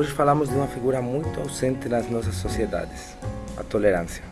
Hoje falamos de uma figura muito ausente nas nossas sociedades, a tolerância.